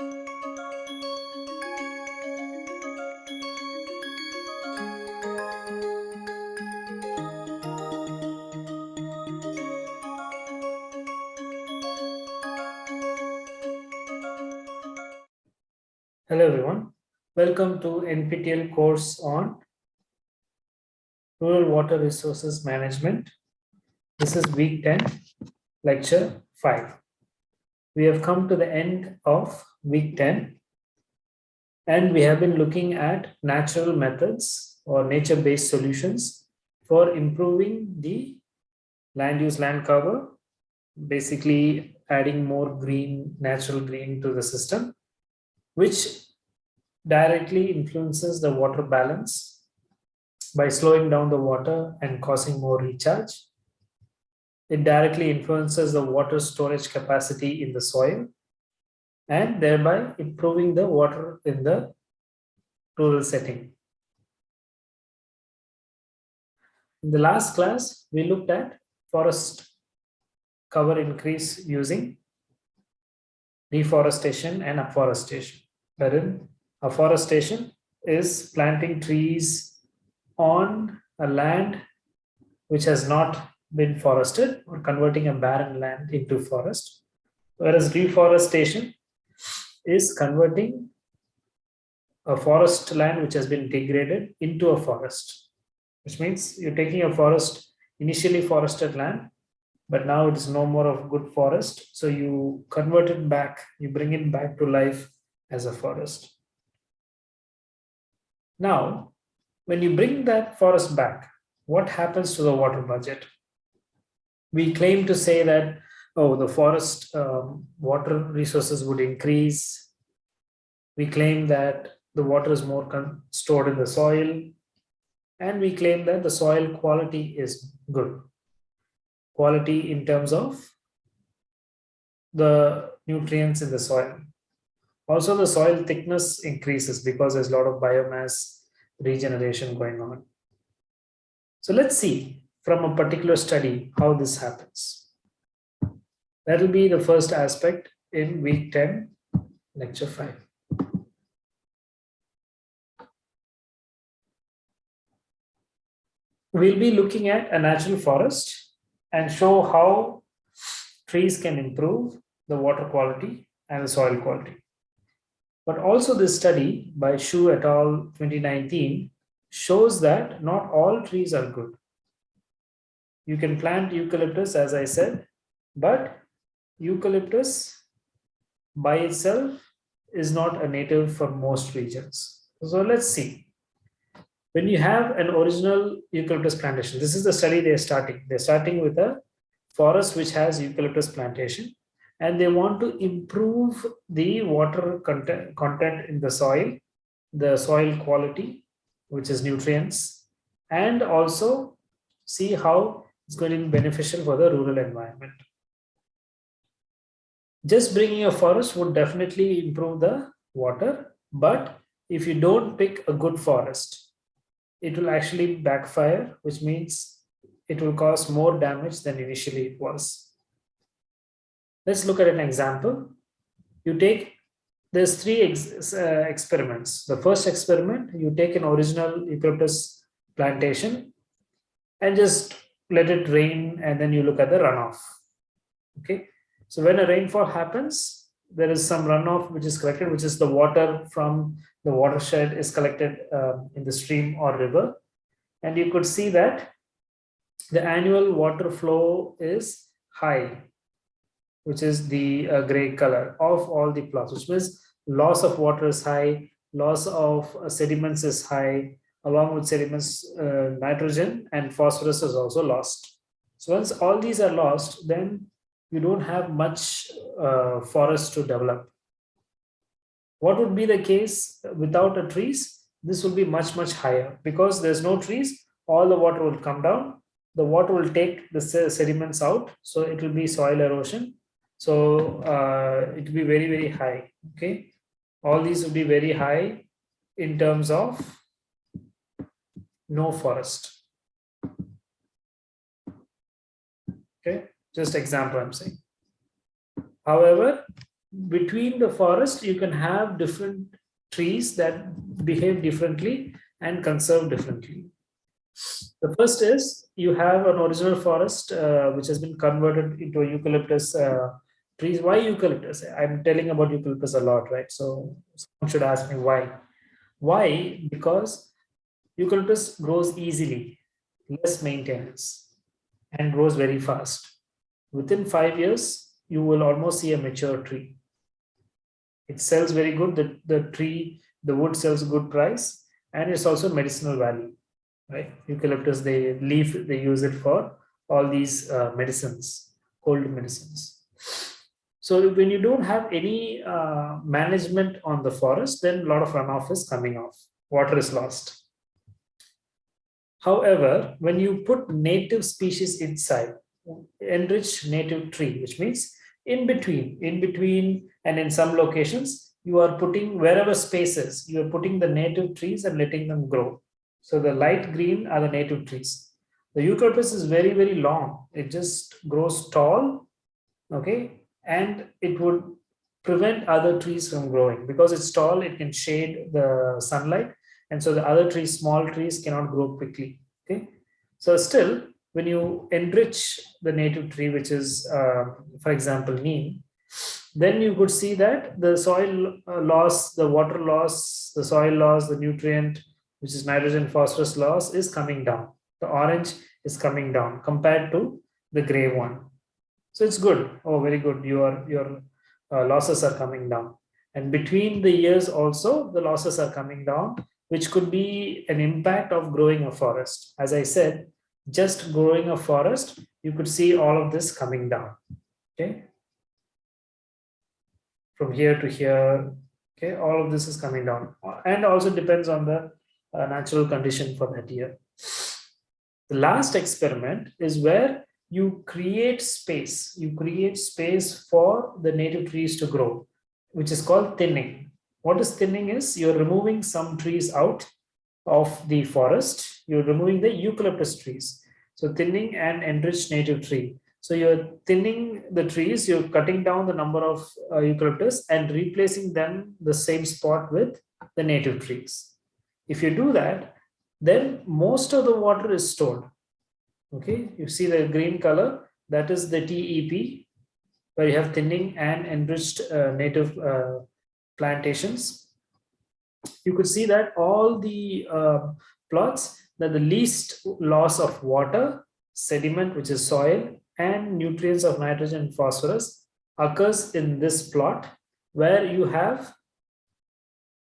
Hello everyone. Welcome to NPTEL course on Rural Water Resources Management. This is week 10, lecture 5. We have come to the end of week 10 and we have been looking at natural methods or nature-based solutions for improving the land use land cover, basically adding more green, natural green to the system which directly influences the water balance by slowing down the water and causing more recharge. It directly influences the water storage capacity in the soil and thereby improving the water in the rural setting. In the last class, we looked at forest cover increase using deforestation and afforestation, wherein afforestation is planting trees on a land which has not been forested or converting a barren land into forest, whereas reforestation is converting a forest land which has been degraded into a forest, which means you're taking a forest, initially forested land, but now it is no more of good forest. So you convert it back, you bring it back to life as a forest. Now, when you bring that forest back, what happens to the water budget? We claim to say that, oh, the forest um, water resources would increase. We claim that the water is more stored in the soil. And we claim that the soil quality is good quality in terms of the nutrients in the soil. Also, the soil thickness increases because there's a lot of biomass regeneration going on. So let's see from a particular study how this happens. That will be the first aspect in week 10, lecture 5. We'll be looking at a natural forest and show how trees can improve the water quality and the soil quality. But also this study by Shu et al. 2019 shows that not all trees are good. You can plant eucalyptus, as I said, but eucalyptus by itself is not a native for most regions. So let's see when you have an original eucalyptus plantation, this is the study they're starting. They're starting with a forest which has eucalyptus plantation and they want to improve the water content, content in the soil, the soil quality, which is nutrients, and also see how it's going to be beneficial for the rural environment. Just bringing a forest would definitely improve the water, but if you don't pick a good forest, it will actually backfire, which means it will cause more damage than initially it was. Let's look at an example. You take, there's three ex, uh, experiments. The first experiment, you take an original eucalyptus plantation and just let it rain and then you look at the runoff. Okay, so when a rainfall happens, there is some runoff which is collected, which is the water from the watershed is collected uh, in the stream or river. And you could see that the annual water flow is high, which is the uh, gray color of all the plots, which means loss of water is high, loss of uh, sediments is high, along with sediments, uh, nitrogen and phosphorus is also lost. So once all these are lost, then you don't have much uh, forest to develop. What would be the case without the trees? This will be much, much higher because there's no trees, all the water will come down. The water will take the sediments out. So it will be soil erosion. So uh, it will be very, very high. Okay. All these will be very high in terms of no forest. Okay. Just example I'm saying. However, between the forest, you can have different trees that behave differently and conserve differently. The first is you have an original forest uh, which has been converted into eucalyptus uh, trees. Why eucalyptus? I'm telling about eucalyptus a lot, right? So someone should ask me why. Why? Because eucalyptus grows easily, less maintenance, and grows very fast. Within five years, you will almost see a mature tree. It sells very good. The, the tree, the wood sells a good price, and it's also medicinal value right? Eucalyptus, they leaf, they use it for all these uh, medicines, cold medicines. So when you don't have any uh, management on the forest, then a lot of runoff is coming off. Water is lost. However, when you put native species inside, enrich native tree, which means in between, in between, and in some locations, you are putting wherever spaces, you are putting the native trees and letting them grow. So the light green are the native trees. The eucalyptus is very, very long. It just grows tall, okay? And it would prevent other trees from growing. Because it's tall, it can shade the sunlight. And so the other trees, small trees cannot grow quickly, okay? So still, when you enrich the native tree, which is, uh, for example, neem, then you could see that the soil uh, loss, the water loss, the soil loss, the nutrient which is nitrogen phosphorus loss is coming down. The orange is coming down compared to the gray one. So it's good. Oh, very good. Your, your uh, losses are coming down. And between the years also, the losses are coming down, which could be an impact of growing a forest. As I said, just growing a forest, you could see all of this coming down. Okay. From here to here, okay, all of this is coming down. And also depends on the a natural condition for that year. The last experiment is where you create space. You create space for the native trees to grow, which is called thinning. What is thinning is you're removing some trees out of the forest. You're removing the eucalyptus trees. So thinning and enriched native tree. So you're thinning the trees, you're cutting down the number of uh, eucalyptus and replacing them the same spot with the native trees. If you do that, then most of the water is stored. Okay, you see the green color, that is the TEP, where you have thinning and enriched uh, native uh, plantations. You could see that all the uh, plots that the least loss of water, sediment, which is soil, and nutrients of nitrogen and phosphorus occurs in this plot where you have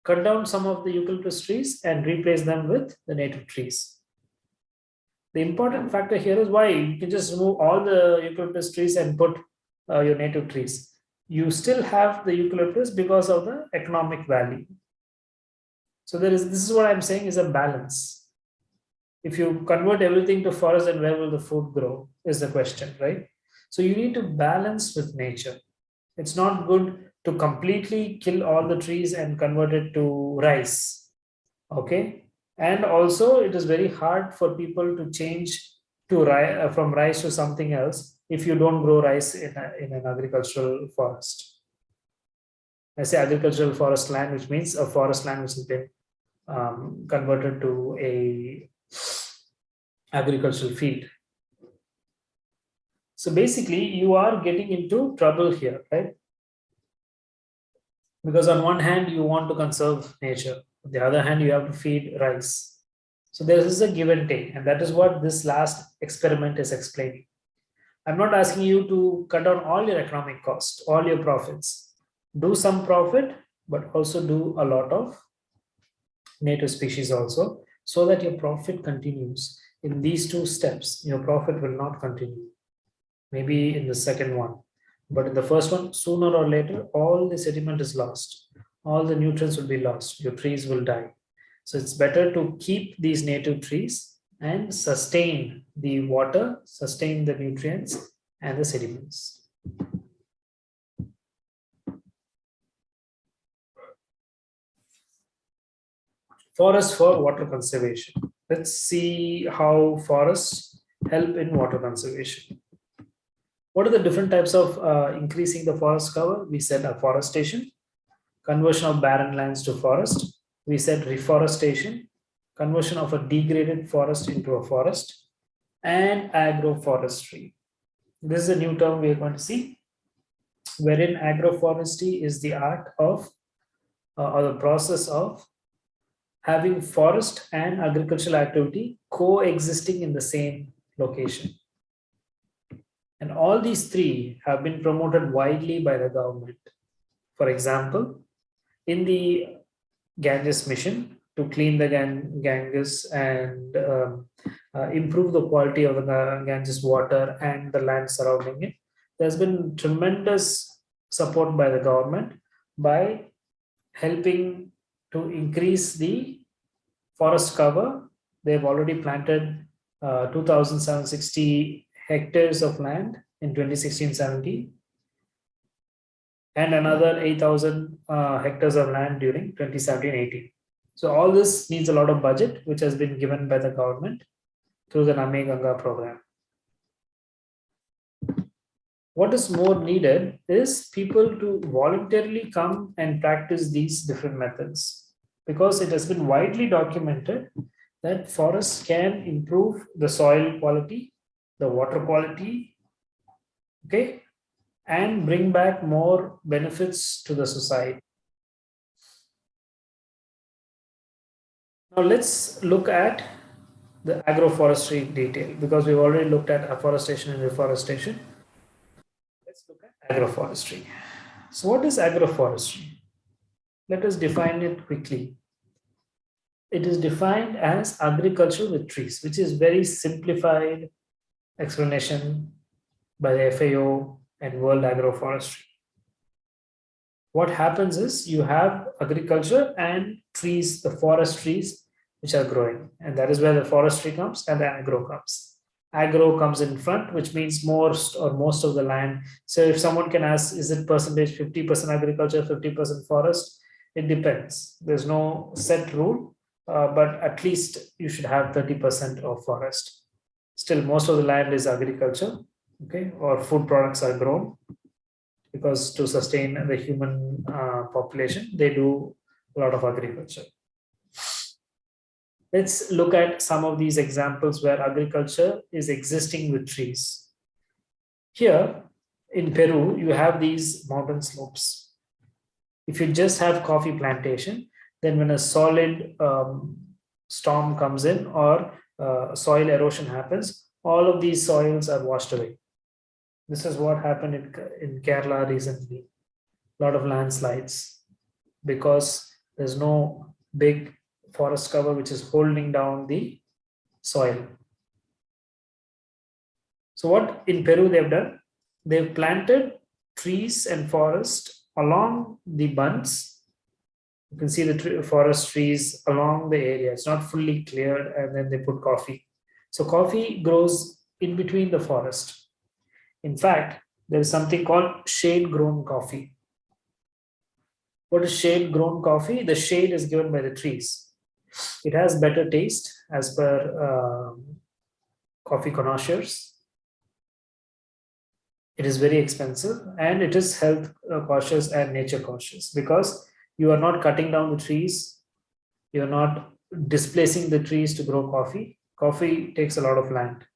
cut down some of the eucalyptus trees and replace them with the native trees. The important factor here is why you can just remove all the eucalyptus trees and put uh, your native trees. You still have the eucalyptus because of the economic value. So there is this is what I'm saying is a balance. If you convert everything to forest, then where will the food grow is the question, right? So you need to balance with nature. It's not good to completely kill all the trees and convert it to rice okay and also it is very hard for people to change to rice uh, from rice to something else if you don't grow rice in, a, in an agricultural forest i say agricultural forest land which means a forest land which has been um, converted to a agricultural field. So basically you are getting into trouble here right? Because on one hand you want to conserve nature on the other hand you have to feed rice. So there is a give and take and that is what this last experiment is explaining. I'm not asking you to cut down all your economic cost all your profits. Do some profit but also do a lot of native species also so that your profit continues in these two steps your profit will not continue maybe in the second one but in the first one, sooner or later, all the sediment is lost. All the nutrients will be lost. Your trees will die. So it's better to keep these native trees and sustain the water, sustain the nutrients and the sediments. Forest for water conservation. Let's see how forests help in water conservation. What are the different types of uh, increasing the forest cover? We said afforestation, conversion of barren lands to forest. We said reforestation, conversion of a degraded forest into a forest, and agroforestry. This is a new term we are going to see, wherein agroforestry is the art of uh, or the process of having forest and agricultural activity coexisting in the same location. And all these three have been promoted widely by the government. For example, in the Ganges mission to clean the Ganges and um, uh, improve the quality of the Ganges water and the land surrounding it, there's been tremendous support by the government by helping to increase the forest cover. They've already planted uh, 2,760 hectares of land in 2016-17 and another 8,000 uh, hectares of land during 2017-18. So all this needs a lot of budget, which has been given by the government through the Namami Gange program. What is more needed is people to voluntarily come and practice these different methods because it has been widely documented that forests can improve the soil quality, the water quality, okay, and bring back more benefits to the society. Now let's look at the agroforestry detail because we've already looked at afforestation and reforestation. Let's look at agroforestry. So what is agroforestry? Let us define it quickly. It is defined as agriculture with trees, which is very simplified explanation by the FAO and World Agroforestry. What happens is you have agriculture and trees, the forest trees, which are growing. And that is where the forestry comes and the agro comes. Agro comes in front, which means most or most of the land. So if someone can ask, is it percentage 50% agriculture, 50% forest? It depends. There's no set rule, uh, but at least you should have 30% of forest. Still, most of the land is agriculture okay, or food products are grown because to sustain the human uh, population, they do a lot of agriculture. Let's look at some of these examples where agriculture is existing with trees. Here in Peru, you have these mountain slopes. If you just have coffee plantation, then when a solid um, storm comes in or uh, soil erosion happens, all of these soils are washed away. This is what happened in, in Kerala recently. A lot of landslides because there's no big forest cover which is holding down the soil. So what in Peru they've done, they've planted trees and forest along the bunds. You can see the tree, forest trees along the area. It's not fully cleared and then they put coffee. So coffee grows in between the forest. In fact, there is something called shade grown coffee. What is shade grown coffee? The shade is given by the trees. It has better taste as per um, coffee connoisseurs. It is very expensive and it is health uh, cautious and nature cautious because you are not cutting down the trees. You're not displacing the trees to grow coffee. Coffee takes a lot of land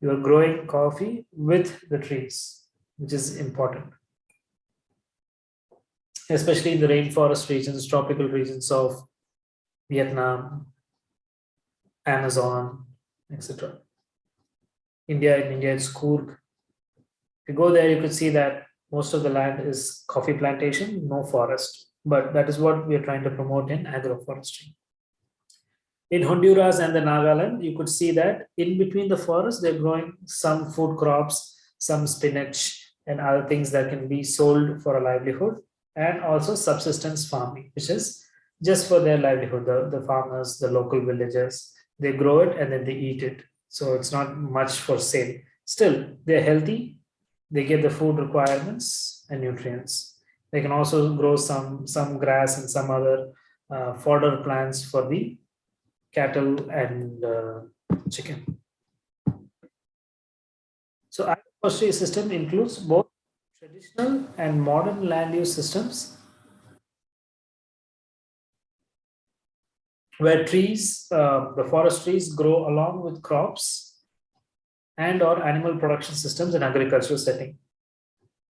you are growing coffee with the trees, which is important. Especially in the rainforest regions, tropical regions of Vietnam, Amazon, etc. India, in India, it's Coorg. You go there, you could see that most of the land is coffee plantation, no forest. But that is what we are trying to promote in agroforestry. In Honduras and the Nagaland, you could see that in between the forest, they're growing some food crops, some spinach and other things that can be sold for a livelihood and also subsistence farming, which is just for their livelihood. The, the farmers, the local villagers, they grow it and then they eat it. So it's not much for sale. Still, they're healthy. They get the food requirements and nutrients. They can also grow some, some grass and some other uh, fodder plants for the cattle and uh, chicken. So Agroforestry system includes both traditional and modern land use systems where trees, uh, the forest trees grow along with crops and or animal production systems in agricultural setting.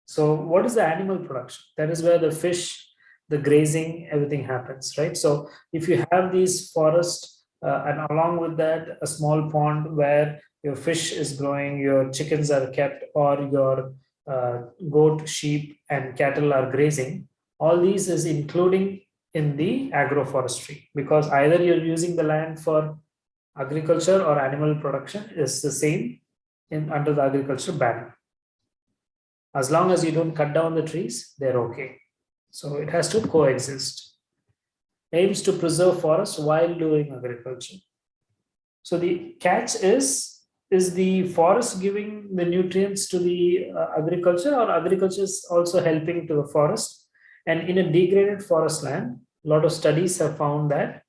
So what is the animal production? That is where the fish, the grazing, everything happens, right? So if you have these forests uh, and along with that, a small pond where your fish is growing, your chickens are kept or your uh, goat, sheep and cattle are grazing, all these is including in the agroforestry because either you're using the land for agriculture or animal production is the same in under the agriculture ban. As long as you don't cut down the trees, they're okay. So it has to coexist. Aims to preserve forests while doing agriculture. So the catch is, is the forest giving the nutrients to the uh, agriculture or agriculture is also helping to the forest? And in a degraded forest land, a lot of studies have found that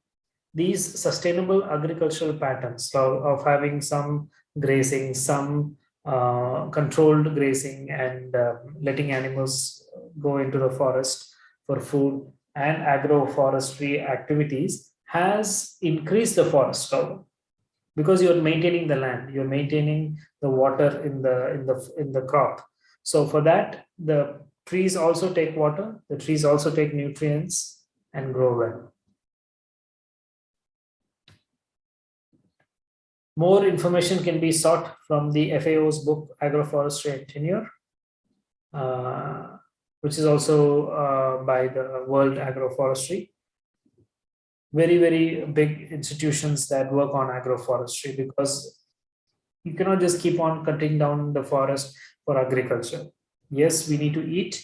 these sustainable agricultural patterns of, of having some grazing, some uh, controlled grazing and uh, letting animals go into the forest for food and agroforestry activities has increased the forest cover. Because you're maintaining the land you're maintaining the water in the in the in the crop. So for that the trees also take water the trees also take nutrients and grow well More information can be sought from the FAO's book, Agroforestry and Tenure, uh, which is also uh, by the World Agroforestry. Very, very big institutions that work on agroforestry because you cannot just keep on cutting down the forest for agriculture. Yes, we need to eat,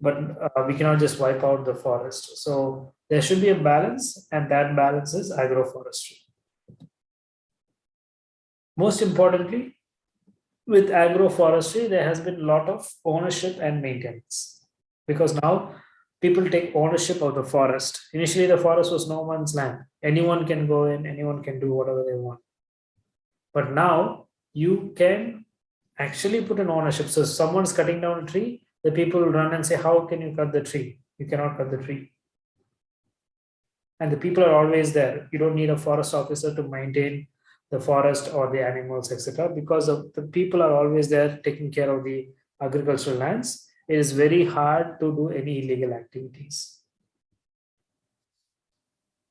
but uh, we cannot just wipe out the forest. So there should be a balance and that balance is agroforestry. Most importantly, with agroforestry, there has been a lot of ownership and maintenance because now people take ownership of the forest. Initially, the forest was no one's land. Anyone can go in, anyone can do whatever they want. But now you can actually put an ownership. So someone's cutting down a tree, the people will run and say, how can you cut the tree? You cannot cut the tree. And the people are always there. You don't need a forest officer to maintain the forest or the animals, etc. Because of the people are always there taking care of the agricultural lands, it is very hard to do any illegal activities.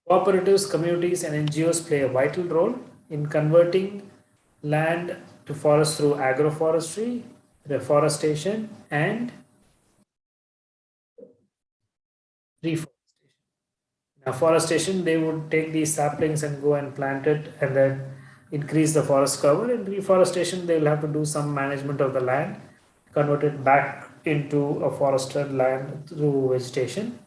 Cooperatives, communities, and NGOs play a vital role in converting land to forest through agroforestry, reforestation, and reforestation. Now, forestation, they would take these saplings and go and plant it and then increase the forest cover. In reforestation, they will have to do some management of the land, convert it back into a forested land through vegetation.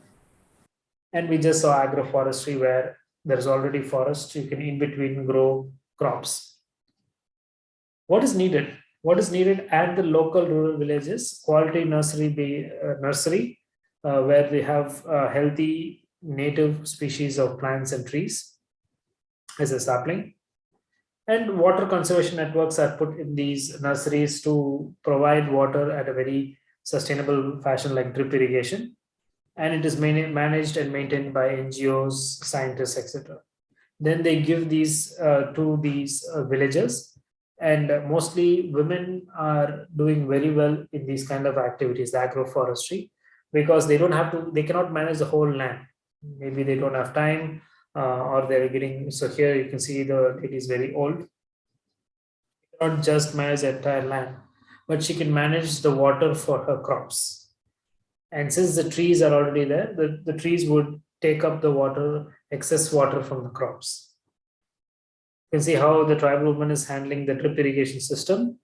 And we just saw agroforestry where there's already forest, you can in between grow crops. What is needed? What is needed at the local rural villages? Quality nursery, be, uh, nursery uh, where they have uh, healthy native species of plants and trees as a sapling and water conservation networks are put in these nurseries to provide water at a very sustainable fashion like drip irrigation. And it is managed and maintained by NGOs, scientists, etc. Then they give these uh, to these uh, villages and mostly women are doing very well in these kind of activities, agroforestry, because they don't have to, they cannot manage the whole land. Maybe they don't have time Uh, or they're getting so here you can see the it is very old. Not just manage the entire land but she can manage the water for her crops. And since the trees are already there the, the trees would take up the water excess water from the crops. You can see how the tribal woman is handling the drip irrigation system.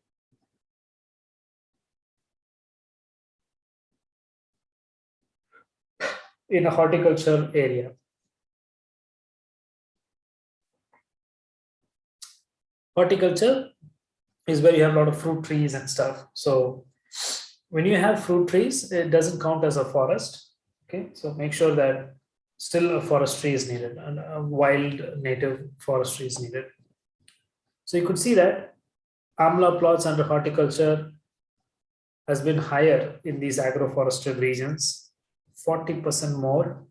In a horticulture area horticulture is where you have a lot of fruit trees and stuff. So when you have fruit trees, it doesn't count as a forest. Okay, so make sure that still a forestry is needed and a wild native forestry is needed. So you could see that amla plots under horticulture has been higher in these agroforested regions, 40% more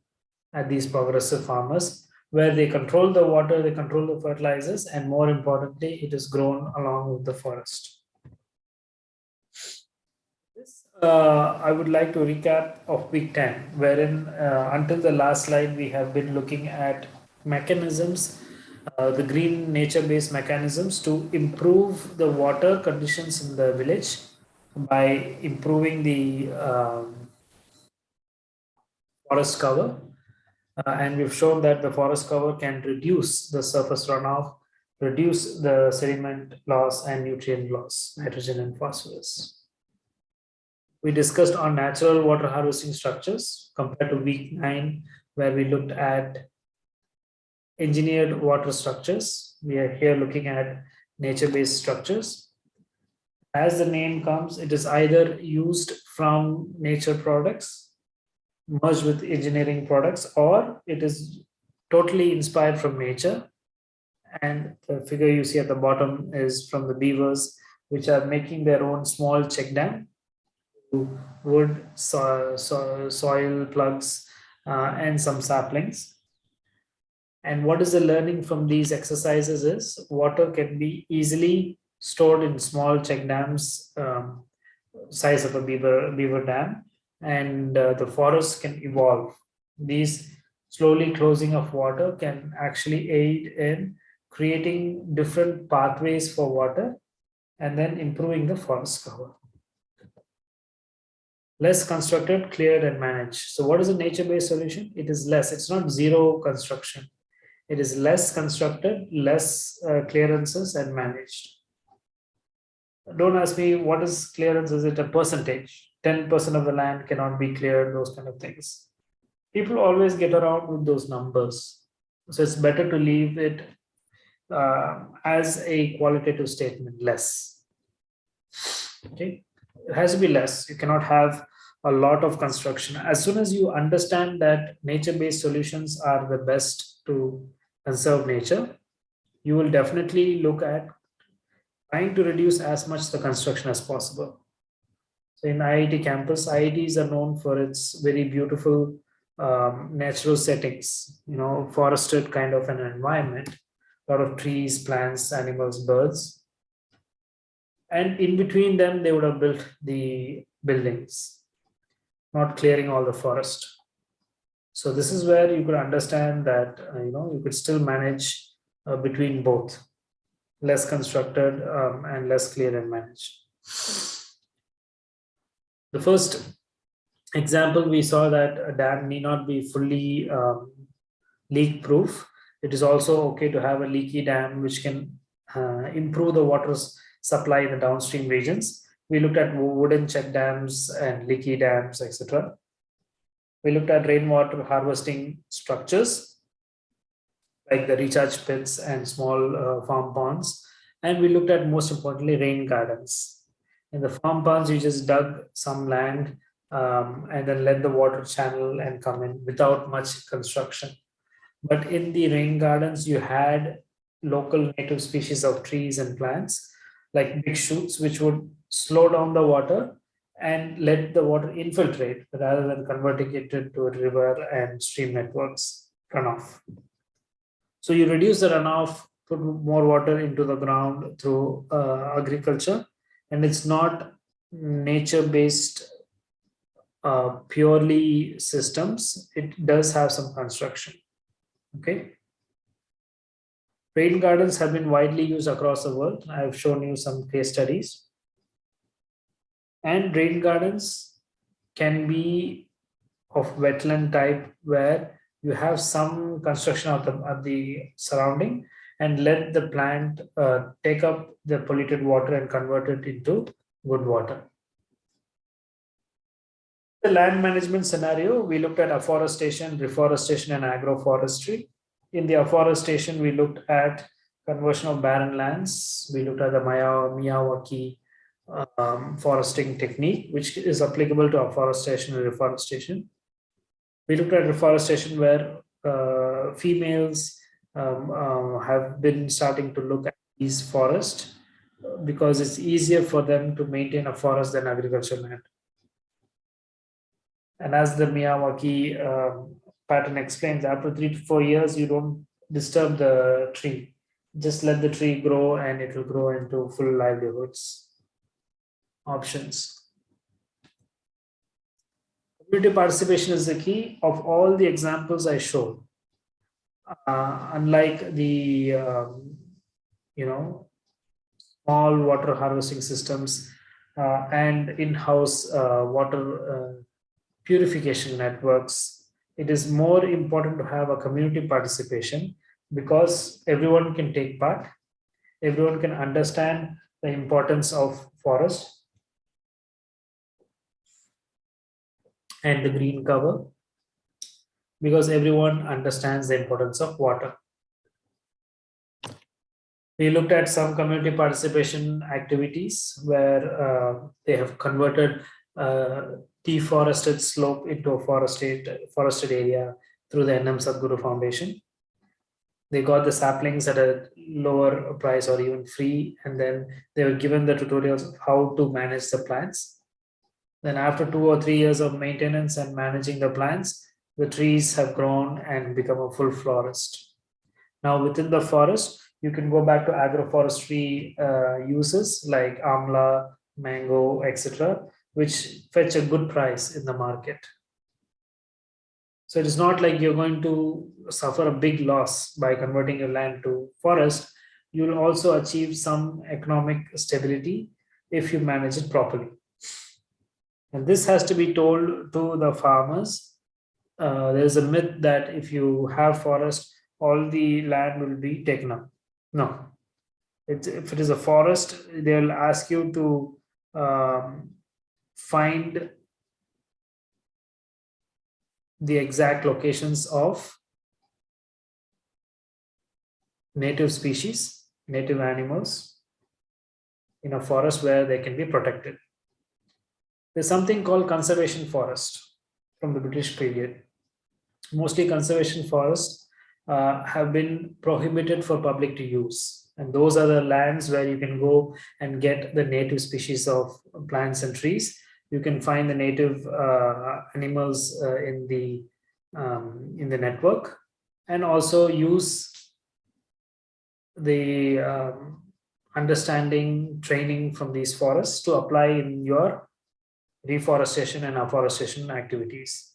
at these progressive farmers, where they control the water, they control the fertilizers, and more importantly, it is grown along with the forest. This, uh, I would like to recap of week 10, wherein uh, until the last slide, we have been looking at mechanisms, uh, the green nature-based mechanisms to improve the water conditions in the village by improving the um, forest cover uh, and we've shown that the forest cover can reduce the surface runoff, reduce the sediment loss and nutrient loss, nitrogen and phosphorus. We discussed on natural water harvesting structures compared to week nine, where we looked at engineered water structures. We are here looking at nature-based structures. As the name comes, it is either used from nature products merged with engineering products or it is totally inspired from nature. And the figure you see at the bottom is from the beavers which are making their own small check dam. Wood so, so, soil plugs uh, and some saplings. And what is the learning from these exercises is water can be easily stored in small check dams um, size of a beaver beaver dam and uh, the forest can evolve. These slowly closing of water can actually aid in creating different pathways for water and then improving the forest cover. Less constructed, cleared and managed. So what is a nature-based solution? It is less, it's not zero construction. It is less constructed, less uh, clearances and managed. Don't ask me what is clearance, is it a percentage? 10% of the land cannot be cleared, those kind of things. People always get around with those numbers. So it's better to leave it uh, as a qualitative statement, less. Okay, it has to be less. You cannot have a lot of construction. As soon as you understand that nature-based solutions are the best to conserve nature, you will definitely look at trying to reduce as much the construction as possible. So in IIT campus, IITs are known for its very beautiful um, natural settings, you know, forested kind of an environment, a lot of trees, plants, animals, birds. And in between them, they would have built the buildings, not clearing all the forest. So this is where you could understand that, uh, you know, you could still manage uh, between both, less constructed um, and less clear and managed. The first example, we saw that a dam need not be fully um, leak proof. It is also okay to have a leaky dam which can uh, improve the water supply in the downstream regions. We looked at wooden check dams and leaky dams, etc. We looked at rainwater harvesting structures like the recharge pits and small uh, farm ponds. And we looked at most importantly rain gardens in the farm ponds, you just dug some land um, and then let the water channel and come in without much construction. But in the rain gardens, you had local native species of trees and plants like big shoots, which would slow down the water and let the water infiltrate rather than converting it into a river and stream networks runoff. So you reduce the runoff, put more water into the ground through uh, agriculture and it's not nature based uh, purely systems. It does have some construction okay? Rain gardens have been widely used across the world. I've shown you some case studies. And rain gardens can be of wetland type where you have some construction of the, of the surrounding and let the plant uh, take up the polluted water and convert it into good water. The land management scenario, we looked at afforestation, reforestation, and agroforestry. In the afforestation, we looked at conversion of barren lands. We looked at the Miyawaki um, foresting technique, which is applicable to afforestation and reforestation. We looked at reforestation where uh, females um, uh, have been starting to look at these forests because it's easier for them to maintain a forest than agricultural land. And as the Miyawaki um, pattern explains, after three to four years, you don't disturb the tree. Just let the tree grow and it will grow into full livelihoods options. Community participation is the key of all the examples I showed. Uh, unlike the, um, you know, small water harvesting systems uh, and in-house uh, water purification networks, it is more important to have a community participation because everyone can take part, everyone can understand the importance of forest and the green cover because everyone understands the importance of water. We looked at some community participation activities where uh, they have converted uh, deforested slope into a forested, forested area through the NM Sadhguru Foundation. They got the saplings at a lower price or even free, and then they were given the tutorials of how to manage the plants. Then after two or three years of maintenance and managing the plants, the trees have grown and become a full forest. Now within the forest, you can go back to agroforestry uh, uses like amla, mango, etc., which fetch a good price in the market. So it is not like you're going to suffer a big loss by converting your land to forest. You will also achieve some economic stability if you manage it properly. And this has to be told to the farmers. Uh, there's a myth that if you have forest, all the land will be taken up. No. It's, if it is a forest, they'll ask you to um, find the exact locations of native species, native animals in a forest where they can be protected. There's something called conservation forest from the British period. Mostly conservation forests uh, have been prohibited for public to use. And those are the lands where you can go and get the native species of plants and trees. You can find the native uh, animals uh, in the um, in the network and also use the um, understanding training from these forests to apply in your reforestation and afforestation activities.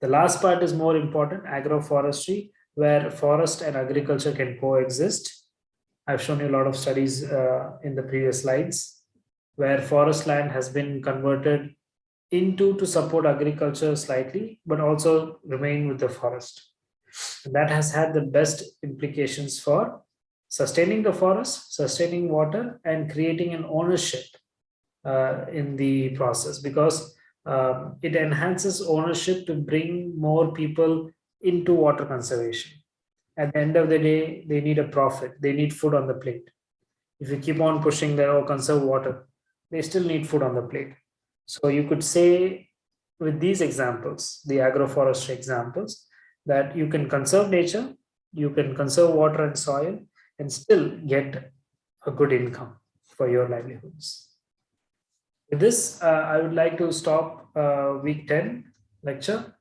The last part is more important, agroforestry, where forest and agriculture can coexist. I've shown you a lot of studies uh, in the previous slides, where forest land has been converted into to support agriculture slightly, but also remain with the forest. And that has had the best implications for sustaining the forest, sustaining water, and creating an ownership uh, in the process because um, it enhances ownership to bring more people into water conservation. At the end of the day, they need a profit. They need food on the plate. If you keep on pushing their oh, conserve water, they still need food on the plate. So you could say with these examples, the agroforestry examples, that you can conserve nature, you can conserve water and soil, and still get a good income for your livelihoods. With this, uh, I would like to stop uh, week 10 lecture.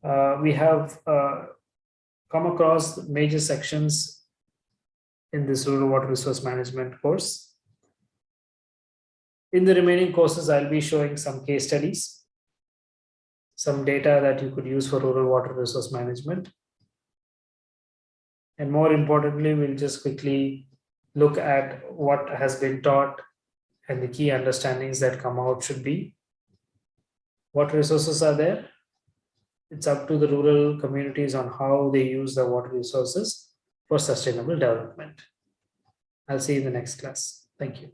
Uh, we have come across major sections in this rural water resource management course. In the remaining courses, I'll be showing some case studies, some data that you could use for rural water resource management. And more importantly, we'll just quickly look at what has been taught and the key understandings that come out should be what resources are there? It's up to the rural communities on how they use the water resources for sustainable development. I'll see you in the next class. Thank you